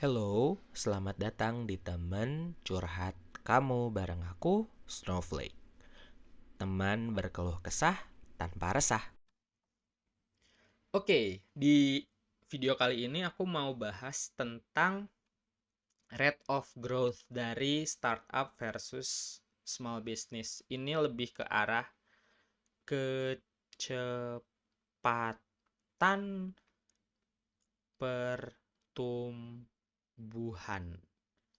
Hello, selamat datang di teman curhat kamu bareng aku, Snowflake. Teman berkeluh kesah tanpa resah. Oke, di video kali ini aku mau bahas tentang rate of growth dari startup versus small business. Ini lebih ke arah kecepatan pertumbuhan.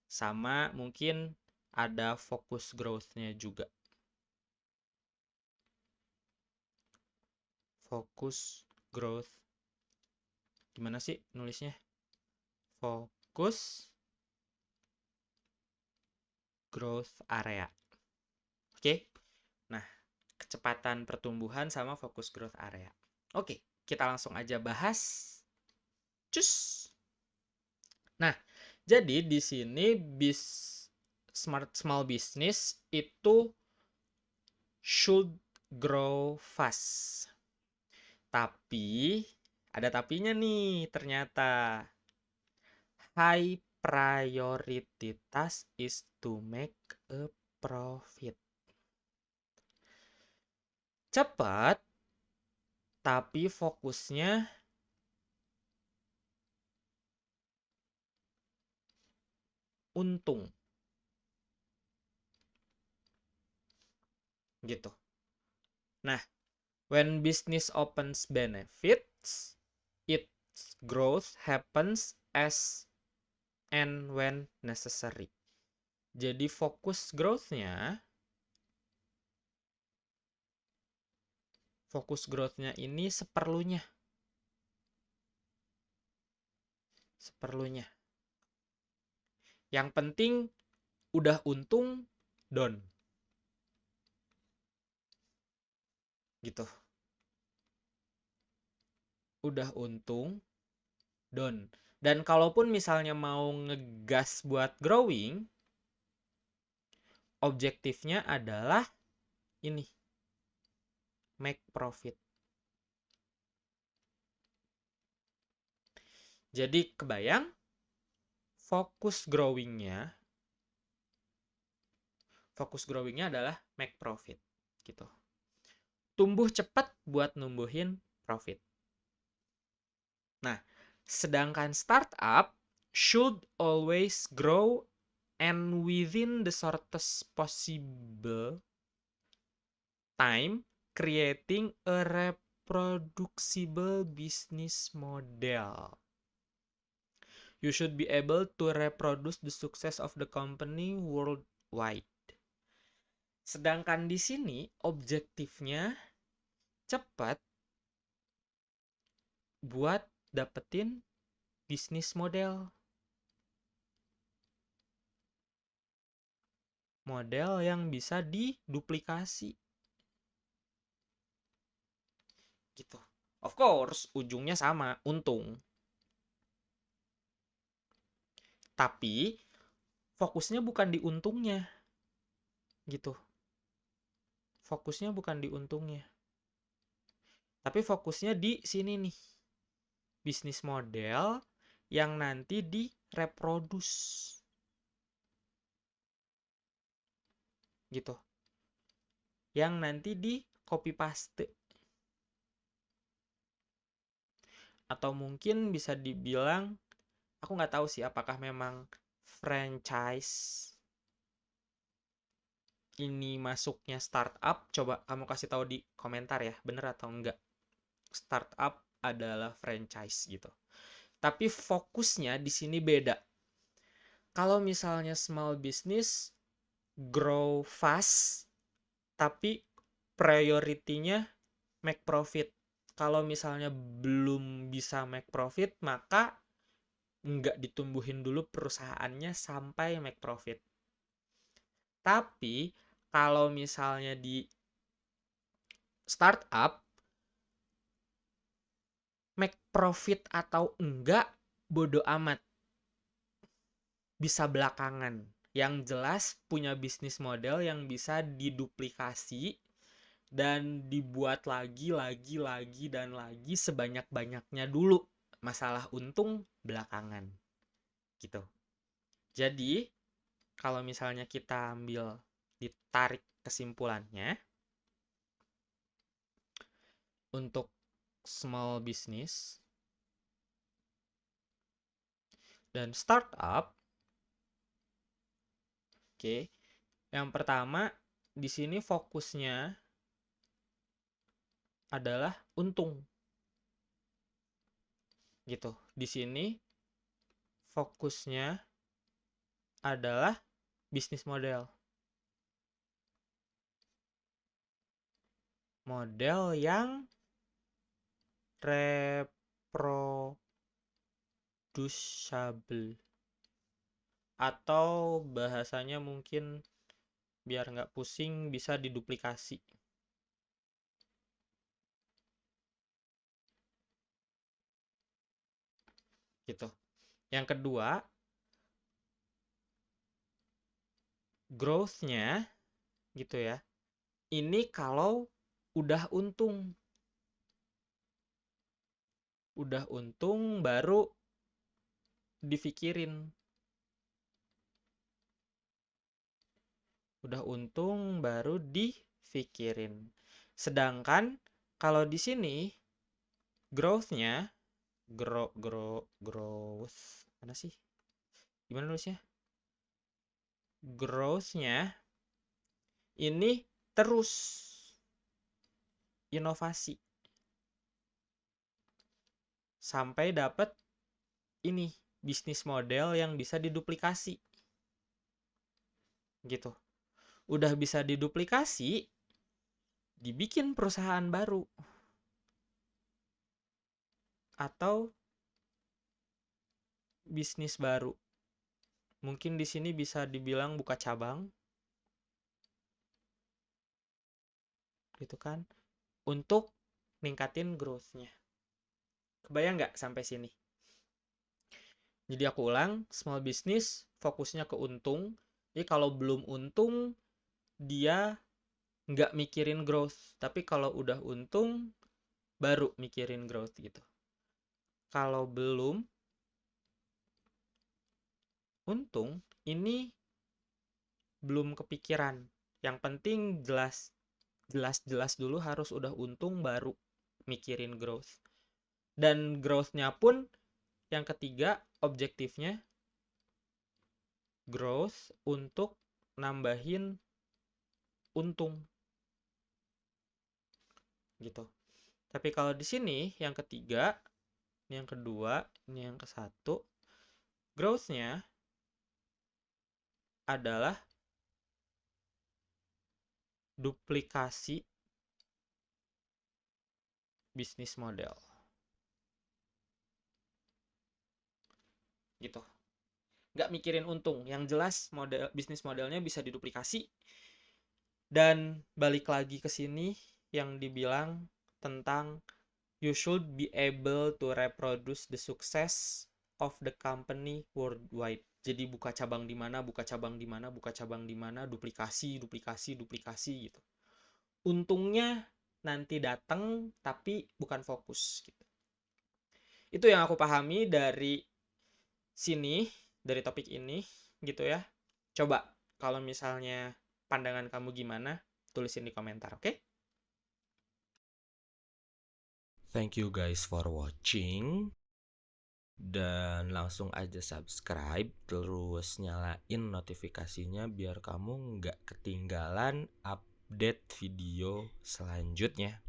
Sama mungkin ada fokus growth-nya juga. Fokus growth. Gimana sih nulisnya? Fokus growth area. Oke. Nah, kecepatan pertumbuhan sama fokus growth area. Oke, kita langsung aja bahas. Cus. Nah, jadi di sini bis smart small business itu should grow fast. Tapi ada tapinya nih ternyata. High priority task is to make a profit. Cepat, tapi fokusnya untung. Gitu. Nah, when business opens benefits, its growth happens as and when necessary. Jadi fokus growth-nya fokus growth-nya ini seperlunya. Seperlunya. Yang penting udah untung don. Gitu. Udah untung don. Dan kalaupun misalnya mau ngegas buat growing, objektifnya adalah ini. Make profit. Jadi kebayang fokus growingnya fokus growingnya adalah make profit gitu. Tumbuh cepat buat numbuhin profit. Nah sedangkan startup should always grow and within the shortest possible time creating a reproducible business model You should be able to reproduce the success of the company worldwide. Sedangkan di sini objektifnya cepat buat dapetin bisnis model. Model yang bisa diduplikasi. Gitu. Of course, ujungnya sama, untung. Tapi fokusnya bukan di untungnya. Gitu. Fokusnya bukan di untungnya. Tapi fokusnya di sini nih. Bisnis model yang nanti direproduce. Gitu. Yang nanti di copy paste. Atau mungkin bisa dibilang aku nggak tahu sih apakah memang franchise ini masuknya startup. Coba kamu kasih tahu di komentar ya bener atau enggak startup adalah franchise gitu. Tapi fokusnya di sini beda. Kalau misalnya small business grow fast tapi prioritinya make profit. Kalau misalnya belum bisa make profit maka nggak ditumbuhin dulu perusahaannya sampai make profit. Tapi kalau misalnya di startup make profit atau enggak bodo amat. Bisa belakangan. Yang jelas punya bisnis model yang bisa diduplikasi dan dibuat lagi, lagi, lagi, dan lagi sebanyak-banyaknya dulu masalah untung belakangan gitu. Jadi, kalau misalnya kita ambil ditarik kesimpulannya untuk small business dan startup Oke. Yang pertama di sini fokusnya adalah untung. Gitu. Di sini fokusnya adalah bisnis model. Model yang reproducible atau bahasanya mungkin biar nggak pusing bisa diduplikasi gitu. Yang kedua growth-nya gitu ya ini kalau udah untung. Udah untung baru difikirin. Udah untung baru difikirin. Sedangkan kalau di sini growth-nya grow grow growth mana sih? Gimana nulisnya? Growth-nya ini terus inovasi. Sampai dapat ini bisnis model yang bisa diduplikasi. Gitu. Udah bisa diduplikasi, dibikin perusahaan baru. Atau bisnis baru. Mungkin di sini bisa dibilang buka cabang. Gitu kan? Untuk ningkatin growth-nya. Kebayang nggak sampai sini? Jadi aku ulang, small business fokusnya ke untung. Jadi kalau belum untung, dia nggak mikirin growth tapi kalau udah untung baru mikirin growth gitu kalau belum untung ini belum kepikiran. Yang penting jelas jelas jelas dulu harus udah untung baru mikirin growth. Dan growthnya pun yang ketiga objektifnya growth untuk nambahin untung. Gitu. Tapi kalau di sini yang ketiga ini yang kedua ini yang ke satu growthnya adalah duplikasi bisnis model. Gitu. Nggak mikirin untung. Yang jelas model bisnis modelnya bisa diduplikasi. Dan balik lagi ke sini yang dibilang tentang you should be able to reproduce the success of the company worldwide. Jadi buka cabang di mana, buka cabang di mana, buka cabang di mana, duplikasi, duplikasi, duplikasi gitu. Untungnya nanti datang tapi bukan fokus gitu. Itu yang aku pahami dari sini, dari topik ini gitu ya. Coba kalau misalnya pandangan kamu gimana? Tulisin di komentar, oke? Okay? Thank you guys for watching. Dan langsung aja subscribe, terus nyalain notifikasinya biar kamu nggak ketinggalan update video selanjutnya.